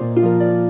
Música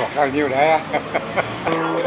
Bỏng hơn!